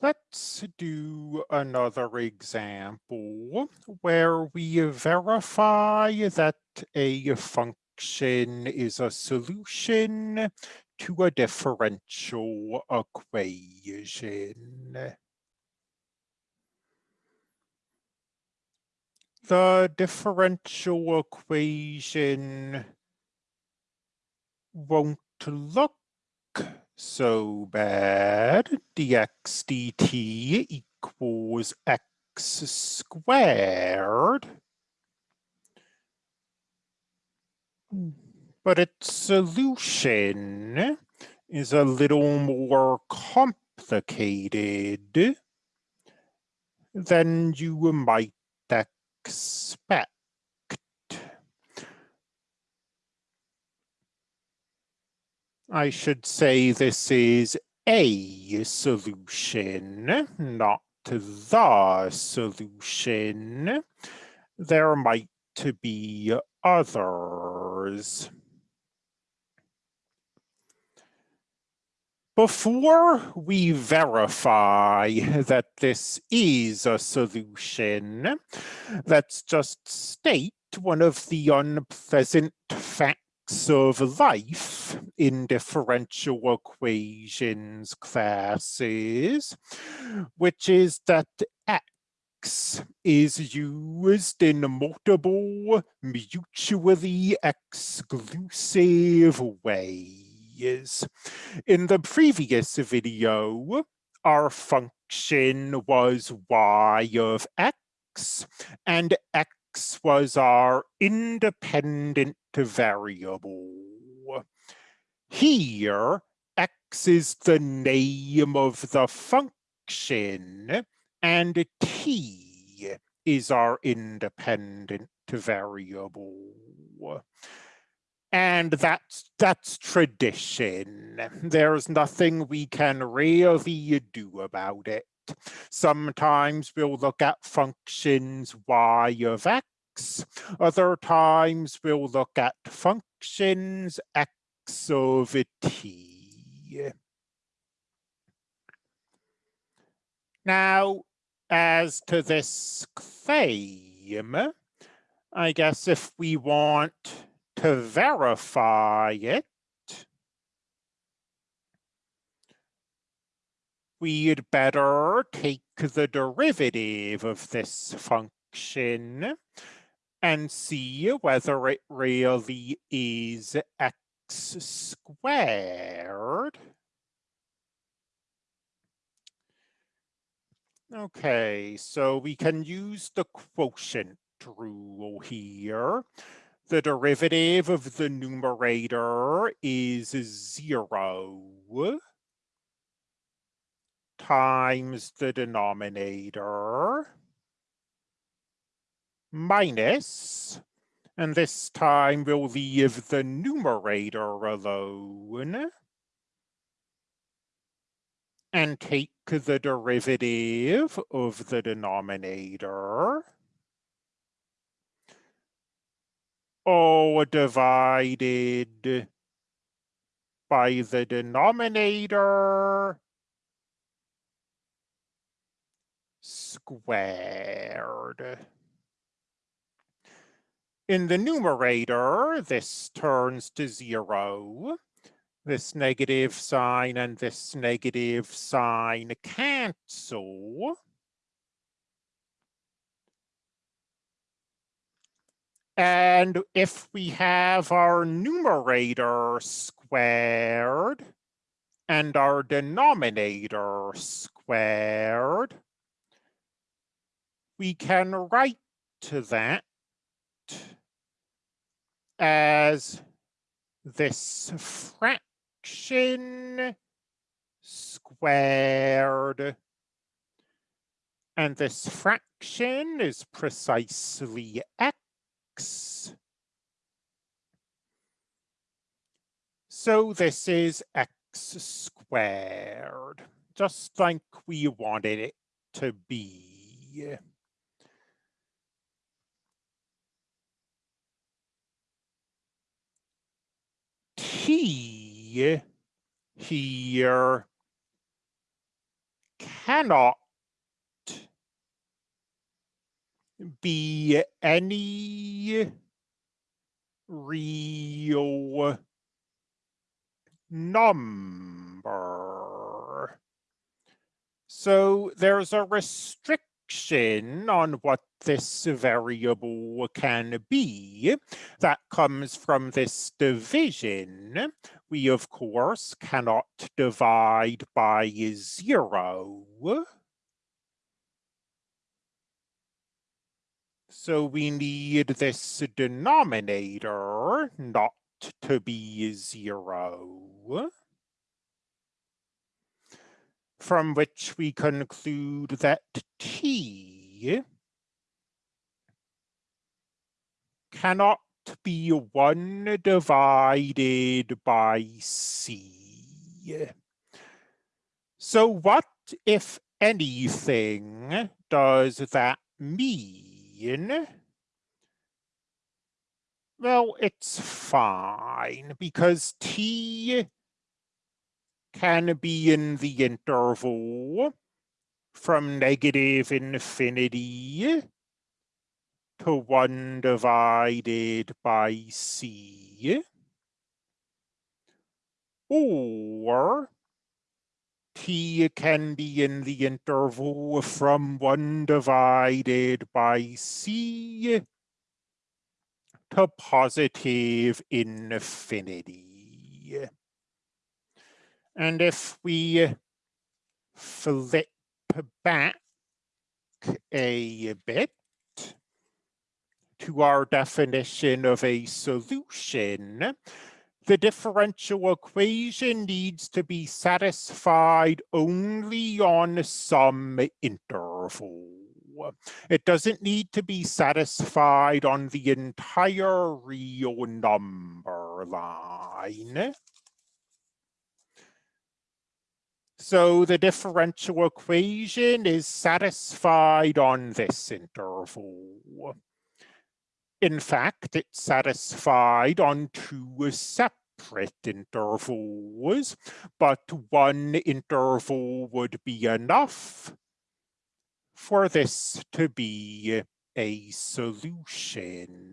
Let's do another example where we verify that a function is a solution to a differential equation. The differential equation won't look so bad. dx dt equals x squared. But its solution is a little more complicated than you might expect. I should say this is a solution, not the solution. There might be others. Before we verify that this is a solution, let's just state one of the unpleasant facts of life in differential equations classes, which is that X is used in multiple mutually exclusive ways. In the previous video, our function was y of x, and x was our independent variable. Here, x is the name of the function, and t is our independent variable. And that's, that's tradition. There's nothing we can really do about it. Sometimes we'll look at functions y of x. Other times we'll look at functions x t. Now, as to this claim, I guess if we want to verify it, we'd better take the derivative of this function and see whether it really is squared. Okay, so we can use the quotient rule here. The derivative of the numerator is zero times the denominator minus, and this time we'll leave the numerator alone and take the derivative of the denominator. All divided by the denominator squared. In the numerator, this turns to zero. This negative sign and this negative sign cancel. And if we have our numerator squared and our denominator squared, we can write to that as this fraction squared. And this fraction is precisely x. So this is x squared, just like we wanted it to be. T here cannot be any real number. So there's a restriction on what this variable can be that comes from this division. We, of course, cannot divide by zero. So we need this denominator not to be zero. From which we conclude that t cannot be 1 divided by c. So what, if anything, does that mean? Well, it's fine because t can be in the interval from negative infinity to 1 divided by c, or t can be in the interval from 1 divided by c to positive infinity. And if we flip back a bit to our definition of a solution, the differential equation needs to be satisfied only on some interval. It doesn't need to be satisfied on the entire real number line. So the differential equation is satisfied on this interval. In fact, it's satisfied on two separate intervals, but one interval would be enough for this to be a solution.